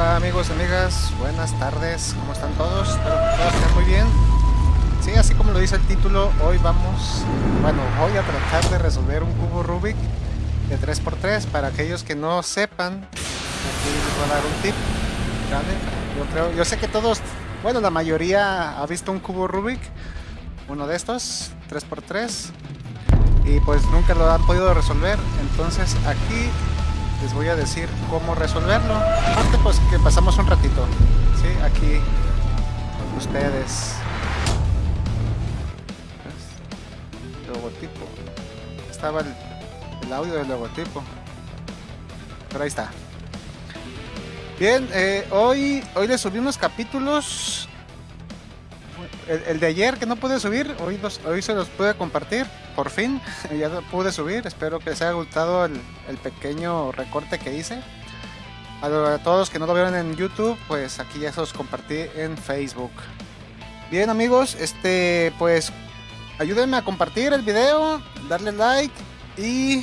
Hola amigos, amigas, buenas tardes, ¿cómo están todos? Espero que todos estén muy bien. Sí, así como lo dice el título, hoy vamos, bueno, voy a tratar de resolver un cubo Rubik de 3x3 para aquellos que no sepan, aquí les voy a dar un tip. ¿vale? Yo creo, yo sé que todos, bueno, la mayoría ha visto un cubo Rubik, uno de estos, 3x3, y pues nunca lo han podido resolver, entonces aquí les voy a decir cómo resolverlo. Aparte pues que pasamos un ratito, ¿sí? Aquí con ustedes. Logotipo. Estaba el, audio del logotipo. Pero ahí está. Bien, eh, hoy, hoy les subí unos capítulos. El, de ayer que no pude subir, hoy, hoy se los pude compartir por fin ya pude subir. Espero que les haya gustado el, pequeño recorte que hice. A, a, todos los que no lo vieron en YouTube, pues aquí ya se los compartí en Facebook. Bien amigos, este pues ayúdenme a compartir el video, darle like y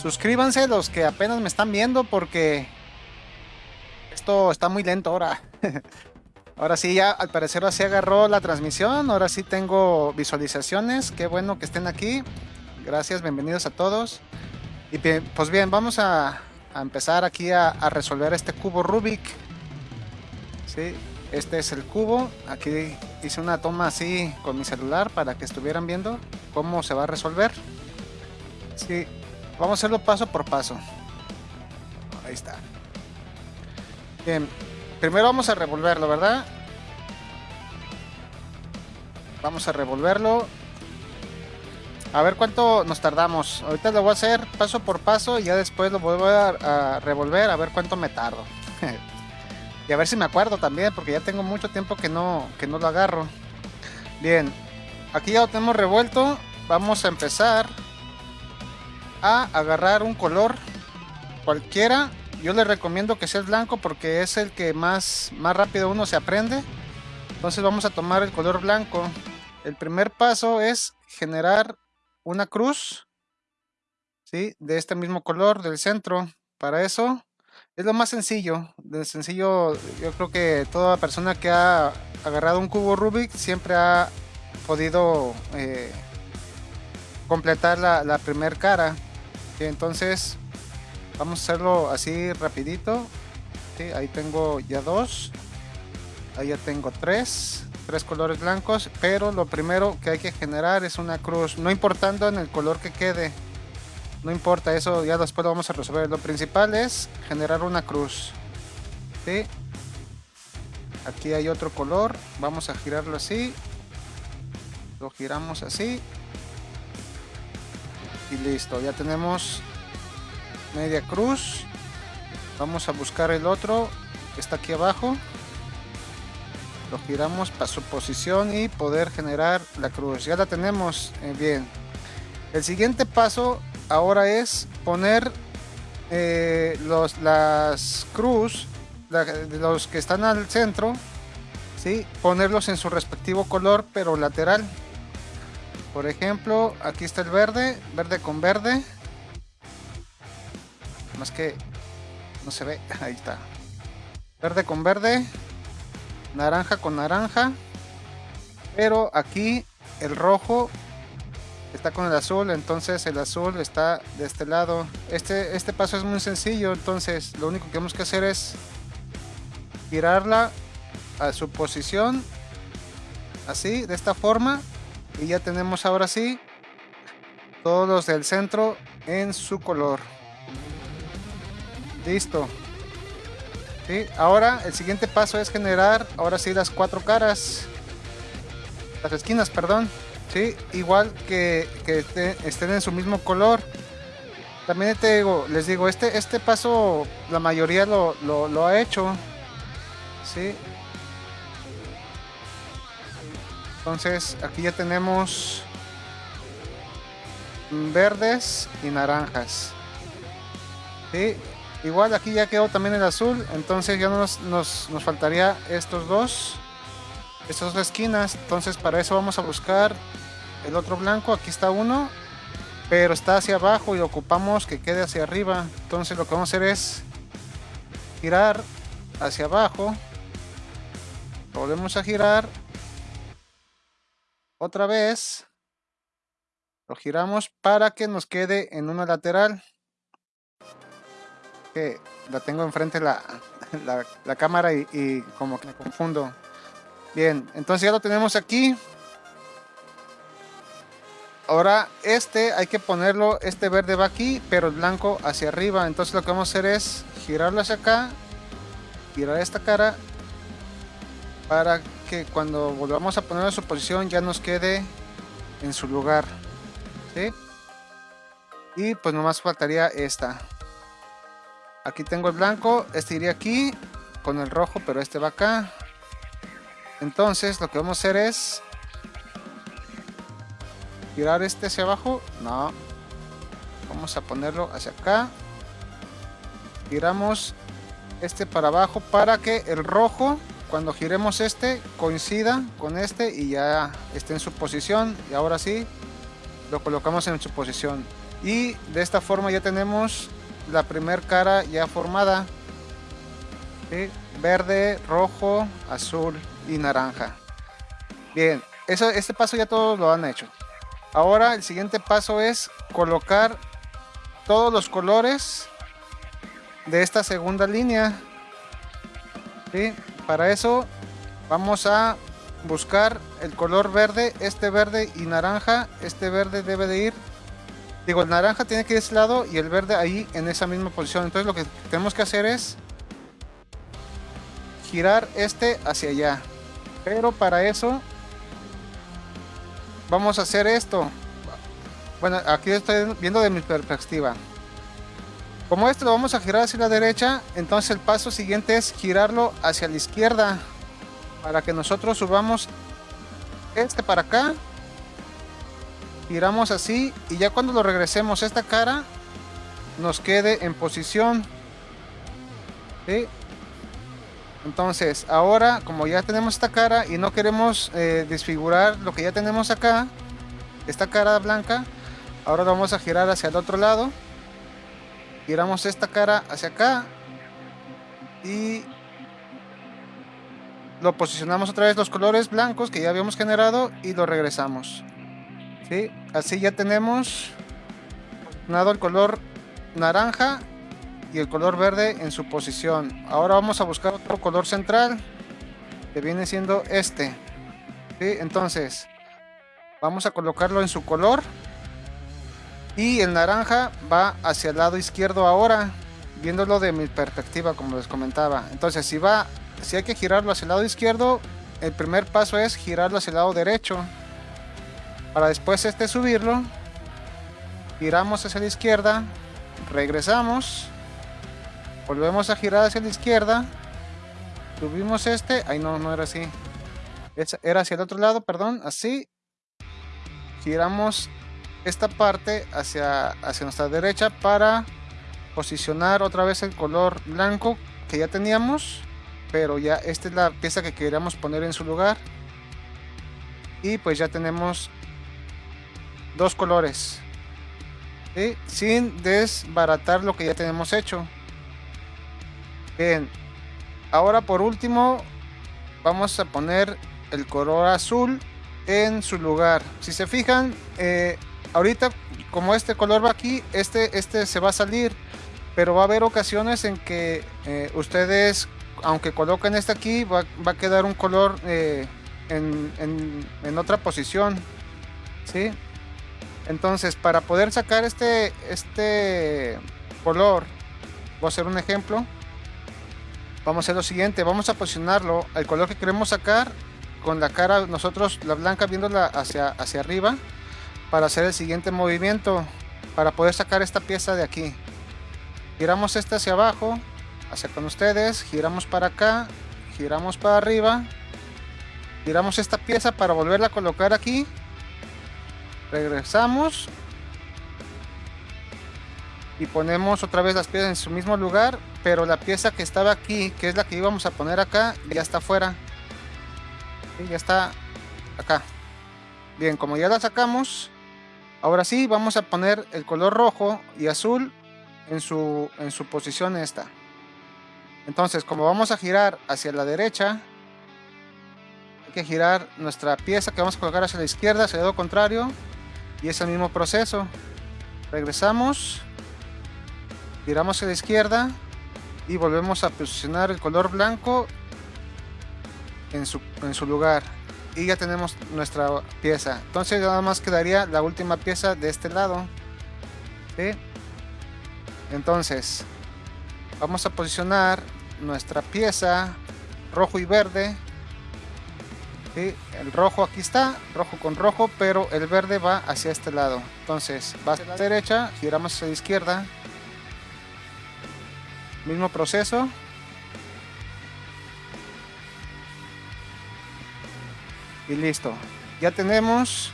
suscríbanse los que apenas me están viendo porque esto está muy lento ahora. Ahora sí, ya al parecer así agarró la transmisión. Ahora sí tengo visualizaciones. Qué bueno que estén aquí. Gracias, bienvenidos a todos. Y bien, pues bien, vamos a, empezar aquí a, a, resolver este cubo Rubik. ¿Sí? Este es el cubo. Aquí hice una toma así con mi celular para que estuvieran viendo cómo se va a resolver. Sí, vamos a hacerlo paso por paso. Ahí está. Bien, Primero vamos a revolverlo, ¿verdad? Vamos a revolverlo. A ver cuánto nos tardamos. Ahorita lo voy a hacer paso por paso y ya después lo a, a revolver a ver cuánto me tardo. y a ver si me acuerdo también, porque ya tengo mucho tiempo que no, que no lo agarro. Bien, aquí ya lo tenemos revuelto. Vamos a empezar a agarrar un color cualquiera yo les recomiendo que sea el blanco porque es el que más, más rápido uno se aprende. Entonces vamos a tomar el color blanco. El primer paso es generar una cruz ¿sí? de este mismo color del centro. Para eso es lo más sencillo. De sencillo, yo creo que toda persona que ha agarrado un cubo Rubik siempre ha podido eh, completar la, la primer cara. Entonces Vamos a hacerlo así rapidito. Ahí tengo ya dos. Ahí ya tengo tres. Tres colores blancos. Pero lo primero que hay que generar es una cruz. No importando en el color que quede. No importa, eso ya después lo vamos a resolver. Lo principal es generar una cruz. Aquí hay otro color. Vamos a girarlo así. Lo giramos así. Y listo, ya tenemos media cruz. Vamos a buscar el otro que está aquí abajo. Lo giramos para su posición y poder generar la cruz. Ya la tenemos eh, bien. El siguiente paso ahora es poner eh, los, las cruz los que están al centro ¿sí? ponerlos en su respectivo color pero lateral. Por ejemplo aquí está el verde verde con verde más que no se ve, ahí está. Verde con verde, naranja con naranja, pero aquí el rojo está con el azul, entonces el azul está de este lado. Este, este paso es muy sencillo, entonces lo único que tenemos que hacer es girarla a su posición, así, de esta forma, y ya tenemos ahora sí todos los del centro en su color. Listo. ¿Sí? Ahora el siguiente paso es generar, ahora sí, las cuatro caras. Las esquinas, perdón. ¿Sí? Igual que, que estén en su mismo color. También te digo, les digo, este, este paso la mayoría lo, lo, lo ha hecho. ¿Sí? Entonces aquí ya tenemos verdes y naranjas. ¿Sí? Igual aquí ya quedó también el azul, entonces ya nos, nos, nos faltaría estos dos, estas dos esquinas, entonces para eso vamos a buscar el otro blanco, aquí está uno, pero está hacia abajo y ocupamos que quede hacia arriba, entonces lo que vamos a hacer es girar hacia abajo. Volvemos a girar. Otra vez. Lo giramos para que nos quede en una lateral. La tengo enfrente la, la, cámara y, como que me confundo. Bien, entonces ya lo tenemos aquí. Ahora este hay que ponerlo, este verde va aquí, pero el blanco hacia arriba. Entonces lo que vamos a hacer es girarlo hacia acá, girar esta cara para que cuando volvamos a ponerlo en su posición ya nos quede en su lugar. Y pues nomás faltaría esta. Aquí tengo el blanco, este iría aquí con el rojo, pero este va acá. Entonces lo que vamos a hacer es girar este hacia abajo. No. Vamos a ponerlo hacia acá. Giramos este para abajo para que el rojo, cuando giremos este, coincida con este y ya esté en su posición. Y ahora sí, lo colocamos en su posición. Y de esta forma ya tenemos la primer cara ya formada. Verde, rojo, azul y naranja. Bien, eso, este paso ya todos lo han hecho. Ahora el siguiente paso es colocar todos los colores de esta segunda línea. Para eso vamos a buscar el color verde, este verde y naranja. Este verde debe de ir, digo, el naranja tiene que ir a ese lado y el verde ahí en esa misma posición. Entonces lo que tenemos que hacer es girar este hacia allá. Pero para eso vamos a hacer esto. Bueno, aquí estoy viendo de mi perspectiva. Como esto lo vamos a girar hacia la derecha, entonces el paso siguiente es girarlo hacia la izquierda. Para que nosotros subamos este para acá. Giramos así y ya cuando lo regresemos esta cara nos quede en posición. Entonces, ahora como ya tenemos esta cara y no queremos eh, desfigurar lo que ya tenemos acá, esta cara blanca, ahora lo vamos a girar hacia el otro lado. Giramos esta cara hacia acá y lo posicionamos otra vez los colores blancos que ya habíamos generado y lo regresamos. ¿Sí? Así ya tenemos nada el color naranja y el color verde en su posición. Ahora vamos a buscar otro color central que viene siendo este. Entonces vamos a colocarlo en su color y el naranja va hacia el lado izquierdo ahora, viéndolo de mi perspectiva como les comentaba. Entonces si va, si hay que girarlo hacia el lado izquierdo, el primer paso es girarlo hacia el lado derecho. Para después este subirlo, giramos hacia la izquierda, regresamos Volvemos a girar hacia la izquierda. Subimos este. Ay, no, no era así. Era hacia el otro lado, perdón. Así. Giramos esta parte hacia, hacia nuestra derecha para posicionar otra vez el color blanco que ya teníamos. Pero ya esta es la pieza que queríamos poner en su lugar. Y pues ya tenemos dos colores. Sin desbaratar lo que ya tenemos hecho. Bien, ahora por último vamos a poner el color azul en su lugar. Si se fijan, eh, ahorita como este color va aquí, este, este se va a salir, pero va a haber ocasiones en que eh, ustedes, aunque coloquen este aquí, va, a quedar un color eh, en, en, otra posición. ¿sí? Entonces, para poder sacar este, este color, voy a hacer un ejemplo. Vamos a hacer lo siguiente vamos a posicionarlo al color que queremos sacar con la cara nosotros la blanca viéndola hacia hacia arriba para hacer el siguiente movimiento para poder sacar esta pieza de aquí. Giramos esta hacia abajo hacia con ustedes giramos para acá giramos para arriba. Giramos esta pieza para volverla a colocar aquí regresamos. Y ponemos otra vez las piezas en su mismo lugar pero la pieza que estaba aquí que es la que íbamos a poner acá ya está fuera y ya está acá. Bien como ya la sacamos ahora sí vamos a poner el color rojo y azul en su en su posición esta. Entonces, como vamos a girar hacia la derecha, hay que girar nuestra pieza que vamos a colocar hacia la izquierda, hacia el lado contrario, y es el mismo proceso. Regresamos, giramos a la izquierda y volvemos a posicionar el color blanco en su, en su lugar. Y ya tenemos nuestra pieza. Entonces nada más quedaría la última pieza de este lado. Entonces, vamos a posicionar nuestra pieza rojo y verde el rojo aquí está rojo con rojo pero el verde va hacia este lado. Entonces va hacia la derecha giramos hacia la izquierda. Mismo proceso. Y listo. Ya tenemos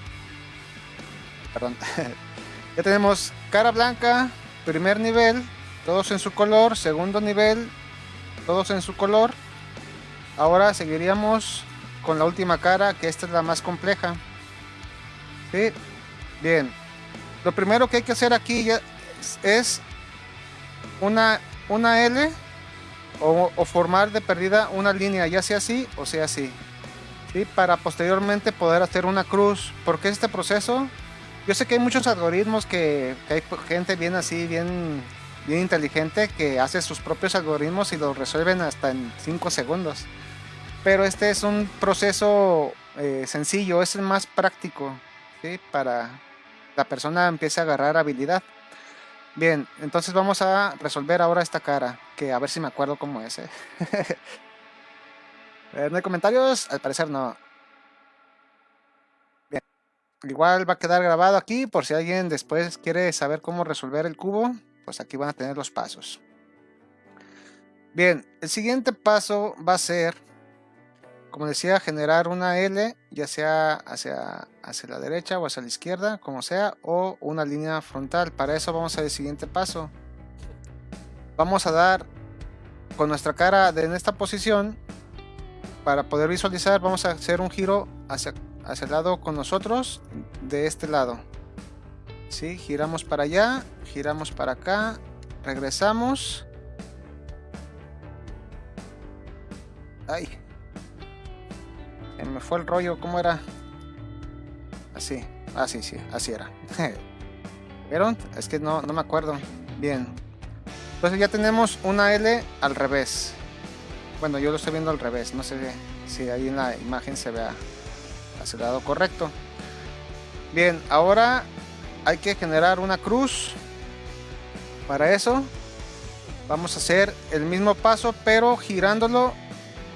perdón ya tenemos cara blanca primer nivel todos en su color segundo nivel todos en su color. Ahora seguiríamos con la última cara, que esta es la más compleja. ¿Sí? Bien. Lo primero que hay que hacer aquí es una, una L o, formar de perdida una línea, ya sea así o sea así. ¿Sí? Para posteriormente poder hacer una cruz. porque este proceso? Yo sé que hay muchos algoritmos que, que hay gente bien así, bien bien inteligente que hace sus propios algoritmos y los resuelven hasta en 5 segundos. Pero este es un proceso eh, sencillo, es el más práctico para la persona empiece a agarrar habilidad. Bien, entonces vamos a resolver ahora esta cara, que a ver si me acuerdo cómo es. ¿eh? eh ¿No hay comentarios? Al parecer no. Bien, igual va a quedar grabado aquí por si alguien después quiere saber cómo resolver el cubo pues aquí van a tener los pasos. Bien, el siguiente paso va a ser, como decía, generar una L, ya sea hacia, hacia la derecha o hacia la izquierda, como sea, o una línea frontal. Para eso vamos al siguiente paso. Vamos a dar con nuestra cara en esta posición, para poder visualizar, vamos a hacer un giro hacia, hacia el lado con nosotros, de este lado. ¿sí? Giramos para allá, giramos para acá, regresamos. Ay, me fue el rollo, ¿cómo era? Así, así, ah, sí, así era. ¿Vieron? Es que no, no me acuerdo. Bien. Entonces ya tenemos una L al revés. Bueno, yo lo estoy viendo al revés. No sé si ahí en la imagen se vea hacia el lado correcto. Bien, ahora hay que generar una cruz para eso vamos a hacer el mismo paso pero girándolo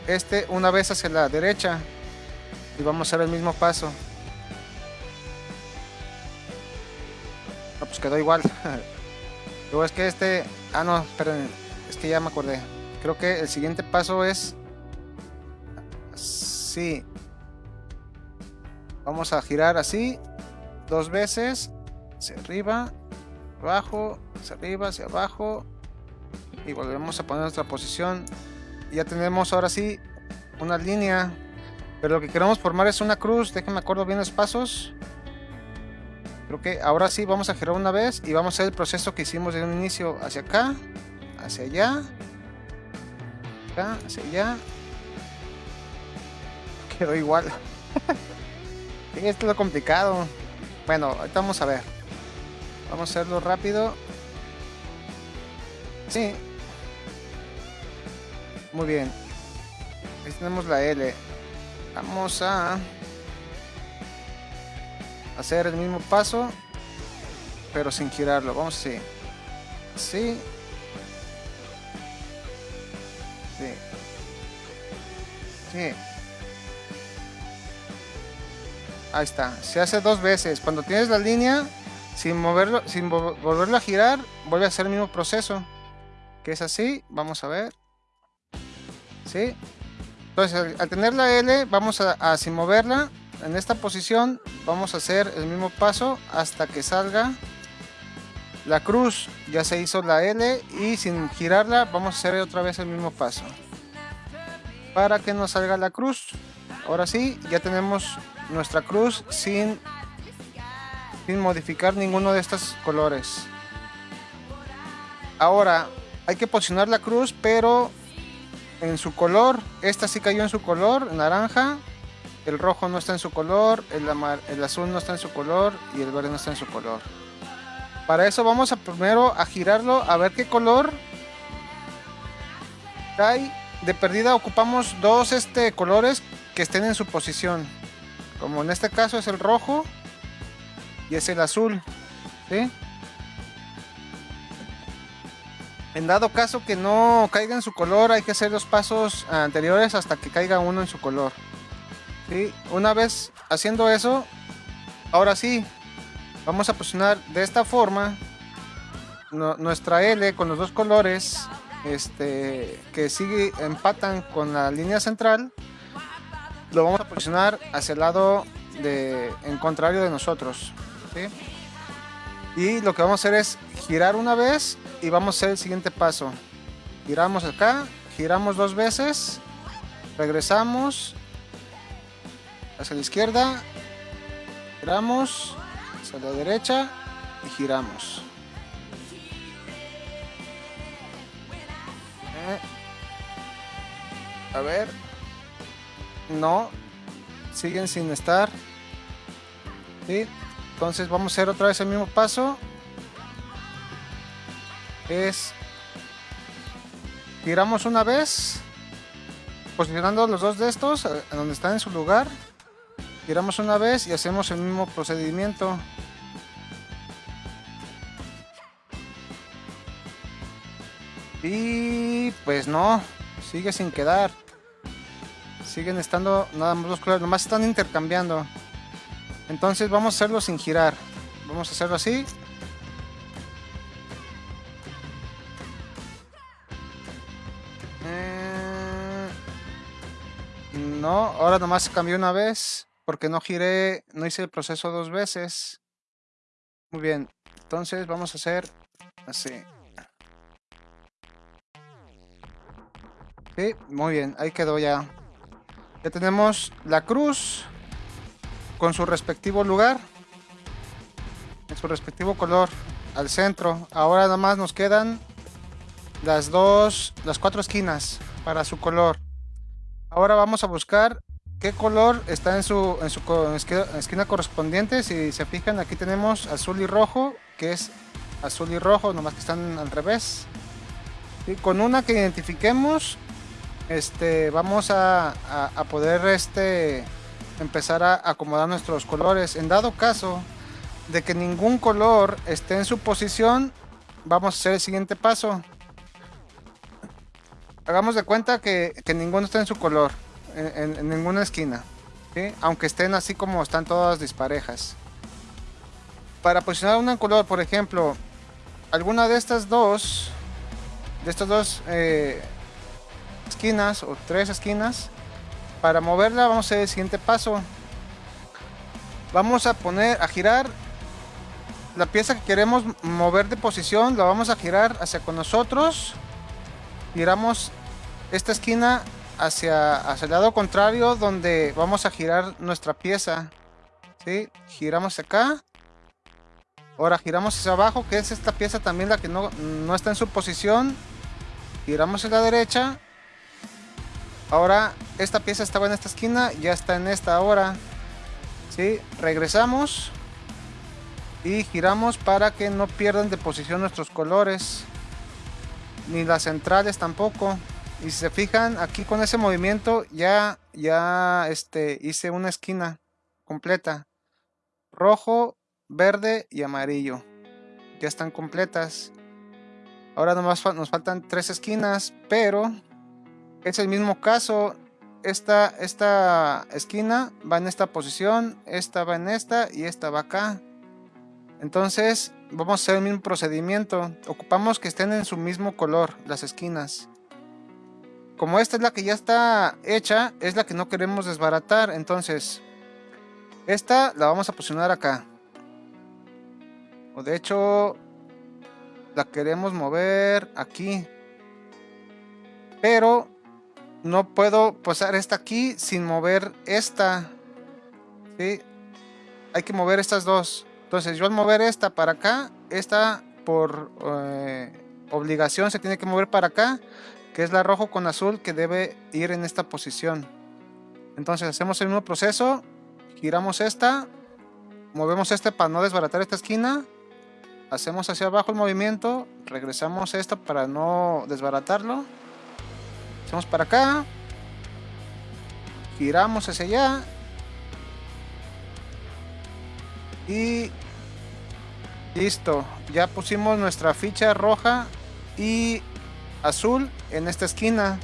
este una vez hacia la derecha y vamos a hacer el mismo paso. No, pues quedó igual. Luego es que este ah no esperen es que ya me acordé. Creo que el siguiente paso es sí. Vamos a girar así dos veces hacia arriba, abajo, hacia arriba, hacia abajo y volvemos a poner nuestra posición. ya tenemos ahora sí una línea, pero lo que queremos formar es una cruz. Déjenme acuerdo bien los pasos. Creo que ahora sí vamos a girar una vez y vamos a hacer el proceso que hicimos de un inicio hacia acá, hacia allá, acá, hacia allá. Quedó igual. esto es lo complicado. Bueno, ahorita vamos a ver. Vamos a hacerlo rápido. Sí. Muy bien. Ahí tenemos la L. Vamos a hacer el mismo paso, pero sin girarlo. Vamos así. Así. Sí. Sí. Ahí está. Se hace dos veces. Cuando tienes la línea, sin moverlo, sin volverlo a girar, vuelve a hacer el mismo proceso. Que es así, vamos a ver. ¿Sí? Entonces, al, tener la L, vamos a, sin moverla, en esta posición, vamos a hacer el mismo paso hasta que salga la cruz. Ya se hizo la L y sin girarla, vamos a hacer otra vez el mismo paso. Para que nos salga la cruz. Ahora sí, ya tenemos nuestra cruz sin sin modificar ninguno de estos colores. Ahora, hay que posicionar la cruz, pero en su color. Esta sí cayó en su color, naranja. El rojo no está en su color, el, azul no está en su color y el verde no está en su color. Para eso vamos a primero a girarlo a ver qué color cae. De perdida ocupamos dos este, colores que estén en su posición. Como en este caso es el rojo y es el azul. En dado caso que no caiga en su color, hay que hacer los pasos anteriores hasta que caiga uno en su color. Una vez haciendo eso, ahora sí, vamos a posicionar de esta forma nuestra L con los dos colores este, que sigue empatan con la línea central. Lo vamos a posicionar hacia el lado de, en contrario de nosotros. Y lo que vamos a hacer es girar una vez y vamos a hacer el siguiente paso. Giramos acá, giramos dos veces, regresamos hacia la izquierda, giramos hacia la derecha y giramos. Eh. A ver. No. Siguen sin estar. Entonces vamos a hacer otra vez el mismo paso. Es... Giramos una vez. Posicionando los dos de estos, eh, donde están en su lugar giramos una vez y hacemos el mismo procedimiento y pues no sigue sin quedar siguen estando nada más los colores nomás están intercambiando entonces vamos a hacerlo sin girar vamos a hacerlo así eh, no ahora nomás cambió una vez porque no giré, no hice el proceso dos veces. Muy bien, entonces vamos a hacer así. Sí, muy bien, ahí quedó ya. Ya tenemos la cruz con su respectivo lugar, en su respectivo color al centro. Ahora nada más nos quedan las dos, las cuatro esquinas para su color. Ahora vamos a buscar qué color está en su, en su esquina, correspondiente. Si se fijan, aquí tenemos azul y rojo, que es azul y rojo, nomás que están al revés. Y con una que identifiquemos, este, vamos a, poder este, empezar a acomodar nuestros colores. En dado caso de que ningún color esté en su posición, vamos a hacer el siguiente paso. Hagamos de cuenta que, que ninguno está en su color en, ninguna esquina. Aunque estén así como están todas disparejas. Para posicionar una en color, por ejemplo, alguna de estas dos, de estas dos eh, esquinas o tres esquinas, para moverla vamos a hacer el siguiente paso. Vamos a poner, a girar la pieza que queremos mover de posición, la vamos a girar hacia con nosotros. Giramos esta esquina hacia, hacia el lado contrario donde vamos a girar nuestra pieza. ¿sí? Giramos acá. Ahora giramos hacia abajo, que es esta pieza también la que no, no está en su posición. Giramos a la derecha. Ahora esta pieza estaba en esta esquina, ya está en esta ahora. ¿sí? Regresamos. Y giramos para que no pierdan de posición nuestros colores. Ni las centrales tampoco. Y si se fijan, aquí con ese movimiento ya, ya este, hice una esquina completa. Rojo, verde y amarillo. Ya están completas. Ahora nomás nos faltan tres esquinas, pero es el mismo caso. Esta, esta esquina va en esta posición, esta va en esta y esta va acá. Entonces vamos a hacer el mismo procedimiento. Ocupamos que estén en su mismo color las esquinas como esta es la que ya está hecha, es la que no queremos desbaratar. Entonces, esta la vamos a posicionar acá. O de hecho, la queremos mover aquí. Pero no puedo posar esta aquí sin mover esta. ¿sí? Hay que mover estas dos. Entonces yo al mover esta para acá, esta por eh, obligación se tiene que mover para acá que es la rojo con azul que debe ir en esta posición. Entonces hacemos el mismo proceso, giramos esta, movemos este para no desbaratar esta esquina, hacemos hacia abajo el movimiento, regresamos esto para no desbaratarlo, hacemos para acá, giramos hacia allá y listo, ya pusimos nuestra ficha roja y azul en esta esquina.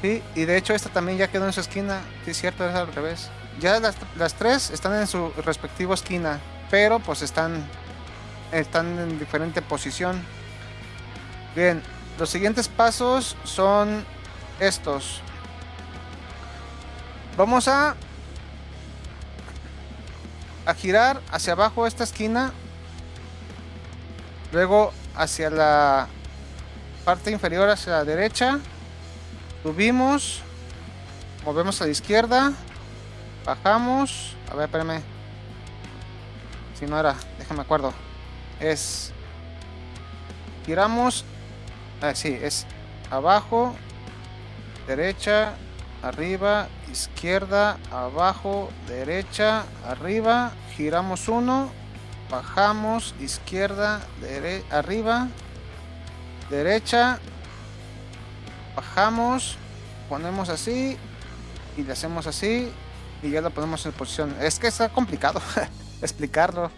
Sí, y de hecho esta también ya quedó en su esquina. Sí, es cierto, es al revés. Ya las, las, tres están en su respectivo esquina, pero pues están, están en diferente posición. Bien, los siguientes pasos son estos. Vamos a, a girar hacia abajo esta esquina. Luego hacia la parte inferior hacia la derecha subimos movemos a la izquierda bajamos a ver espérame si no era déjame acuerdo es giramos ah, sí es abajo derecha arriba izquierda abajo derecha arriba giramos uno bajamos izquierda arriba derecha bajamos ponemos así y le hacemos así y ya lo ponemos en posición. Es que está complicado explicarlo.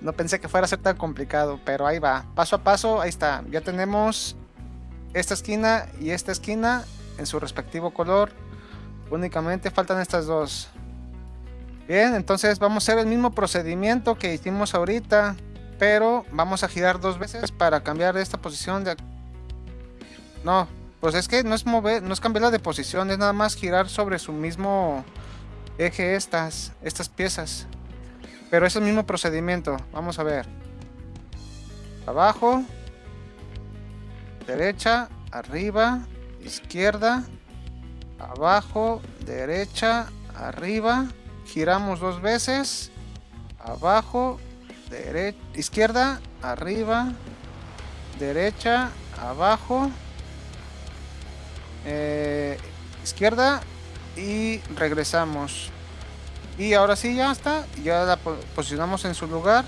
No pensé que fuera a ser tan complicado pero ahí va. Paso a paso ahí está. Ya tenemos esta esquina y esta esquina en su respectivo color únicamente faltan estas dos bien entonces vamos a hacer el mismo procedimiento que hicimos ahorita pero vamos a girar dos veces para cambiar esta posición de no, pues es que no es mover, no es cambiarla de posición, es nada más girar sobre su mismo eje estas, estas piezas. Pero es el mismo procedimiento. Vamos a ver. Abajo, derecha, arriba, izquierda, abajo, derecha, arriba. Giramos dos veces. Abajo, derecha, izquierda, arriba, derecha, abajo eh, izquierda y regresamos y ahora sí ya está ya la posicionamos en su lugar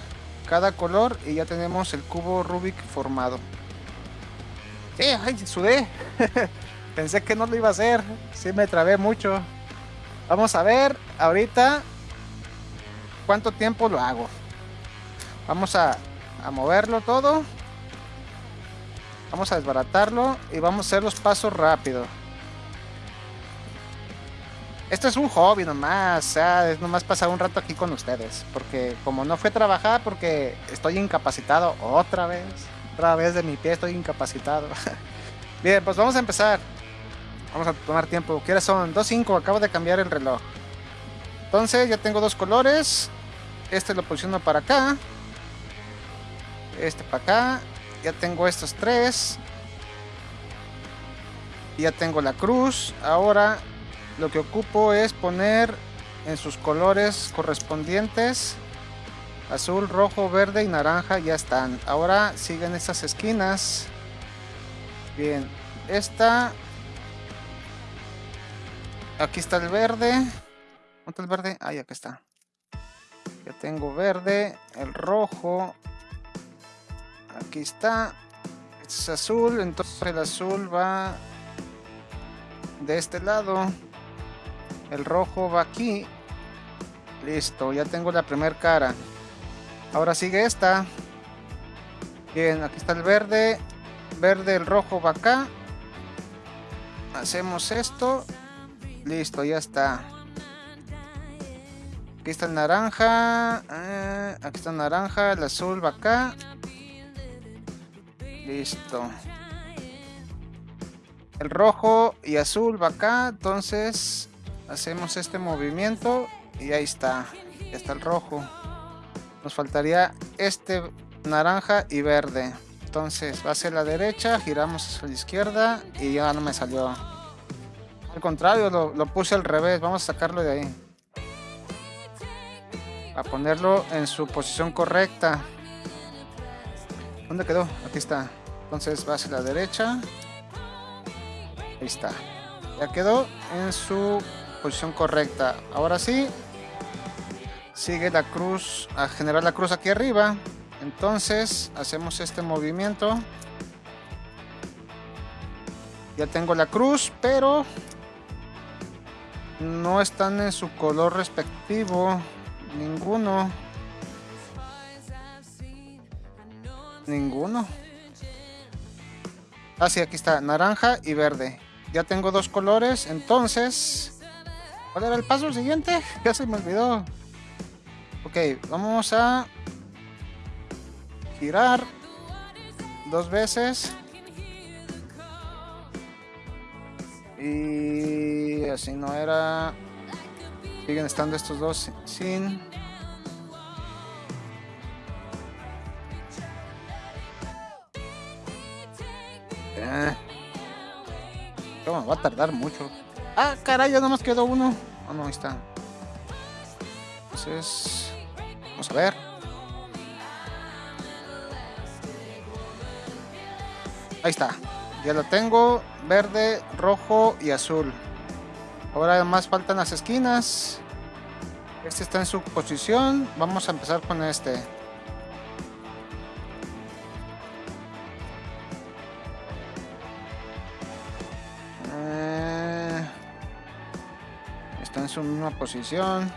cada color y ya tenemos el cubo Rubik formado sí, ay, sudé pensé que no lo iba a hacer sí me trabé mucho vamos a ver ahorita cuánto tiempo lo hago vamos a, a moverlo todo Vamos a desbaratarlo y vamos a hacer los pasos rápido. Esto es un hobby nomás, o sea, es nomás pasar un rato aquí con ustedes. Porque como no fue a trabajar, porque estoy incapacitado otra vez. Otra vez de mi pie estoy incapacitado. Bien, pues vamos a empezar. Vamos a tomar tiempo. ¿Qué son? 2.5, acabo de cambiar el reloj. Entonces ya tengo dos colores. Este lo posiciono para acá. Este para acá ya tengo estos tres. Ya tengo la cruz. Ahora lo que ocupo es poner en sus colores correspondientes. Azul, rojo, verde y naranja ya están. Ahora siguen estas esquinas. Bien, esta. Aquí está el verde. ¿Dónde está el verde? Ahí, aquí está. Ya tengo verde, el rojo, Aquí está. es azul, entonces el azul va de este lado. El rojo va aquí. Listo, ya tengo la primera cara. Ahora sigue esta. Bien, aquí está el verde. Verde, el rojo va acá. Hacemos esto. Listo, ya está. Aquí está el naranja. Eh, aquí está el naranja. El azul va acá. Listo. El rojo y azul va acá, entonces hacemos este movimiento y ahí está. Ya está el rojo. Nos faltaría este naranja y verde. Entonces va hacia la derecha, giramos hacia la izquierda y ya no me salió. Al contrario, lo, lo puse al revés. Vamos a sacarlo de ahí. A ponerlo en su posición correcta. ¿Dónde quedó? Aquí está. Entonces va hacia la derecha. Ahí está. Ya quedó en su posición correcta. Ahora sí. Sigue la cruz a generar la cruz aquí arriba. Entonces hacemos este movimiento. Ya tengo la cruz, pero no están en su color respectivo. Ninguno. Ninguno. Ah, aquí está. Naranja y verde. Ya tengo dos colores. Entonces... ¿Cuál era el paso siguiente? Ya se me olvidó. Ok, vamos a... Girar. Dos veces. Y así no era. Siguen estando estos dos sin. Eh. ¿Cómo va a tardar mucho? Ah, caray, ya nomás quedó uno. Ah, no, ahí está. Entonces, vamos a ver. Ahí está. Ya lo tengo. Verde, rojo y azul. Ahora además faltan las esquinas. Este está en su posición. Vamos a empezar con este. Eh, está en su misma posición.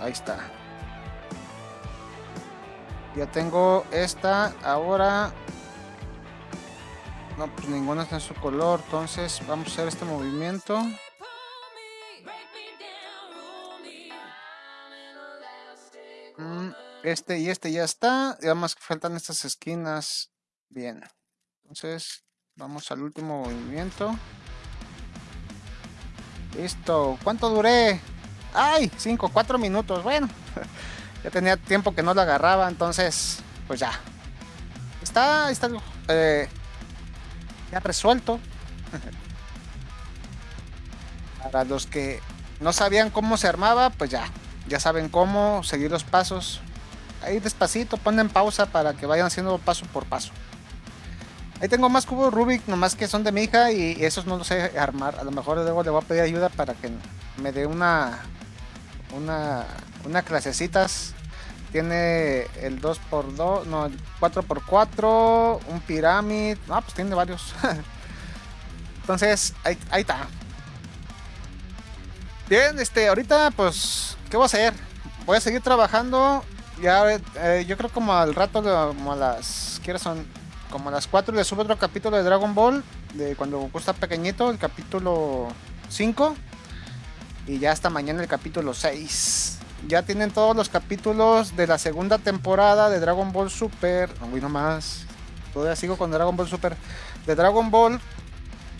Ahí está. Ya tengo esta. Ahora no, pues ninguna está en su color. Entonces vamos a hacer este movimiento. Mm, este y este ya está. Y además faltan estas esquinas. Bien. Entonces vamos al último movimiento. Listo. ¿Cuánto duré? ¡Ay! 5, 4 minutos. Bueno. ya tenía tiempo que no lo agarraba. Entonces, pues ya. Está, está eh, ya resuelto. Para los que no sabían cómo se armaba, pues ya, ya saben cómo seguir los pasos. Ahí despacito, ponen pausa para que vayan haciendo paso por paso. Ahí tengo más cubos Rubik, nomás que son de mi hija y esos no los sé armar. A lo mejor luego le voy a pedir ayuda para que me dé una, una, una clasecitas tiene el 2x2, no, el 4x4, un pirámide. Ah, pues tiene varios. Entonces, ahí, está. Bien, este, ahorita pues, ¿qué voy a hacer? Voy a seguir trabajando. Ya, eh, yo creo como al rato, como a las, ¿qué son? Como a las 4 le subo otro capítulo de Dragon Ball, de cuando Goku está pequeñito, el capítulo 5. Y ya hasta mañana el capítulo 6 ya tienen todos los capítulos de la segunda temporada de Dragon Ball Super. No nomás. Todavía sigo con Dragon Ball Super. De Dragon Ball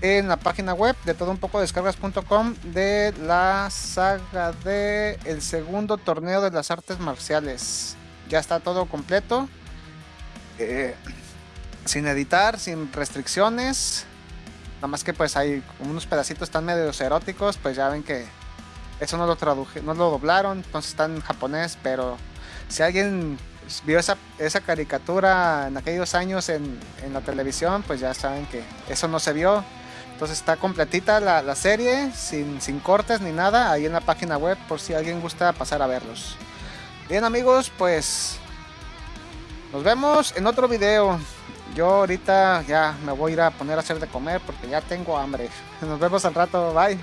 en la página web de todo un poco descargas.com de la saga de el segundo torneo de las artes marciales. Ya está todo completo. Eh, sin editar, sin restricciones. Nada más que pues hay unos pedacitos tan medio eróticos, pues ya ven que eso no lo traduje, no lo doblaron, entonces está en japonés, pero si alguien vio esa, esa caricatura en aquellos años en, en, la televisión, pues ya saben que eso no se vio. Entonces está completita la, la, serie, sin, sin cortes ni nada, ahí en la página web, por si alguien gusta pasar a verlos. Bien amigos, pues nos vemos en otro video. Yo ahorita ya me voy a ir a poner a hacer de comer porque ya tengo hambre. Nos vemos al rato, bye.